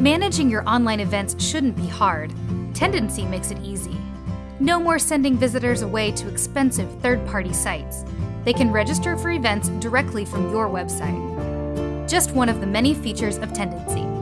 Managing your online events shouldn't be hard. Tendenci makes it easy. No more sending visitors away to expensive third party sites. They can register for events directly from your website. Just one of the many features of Tendenci.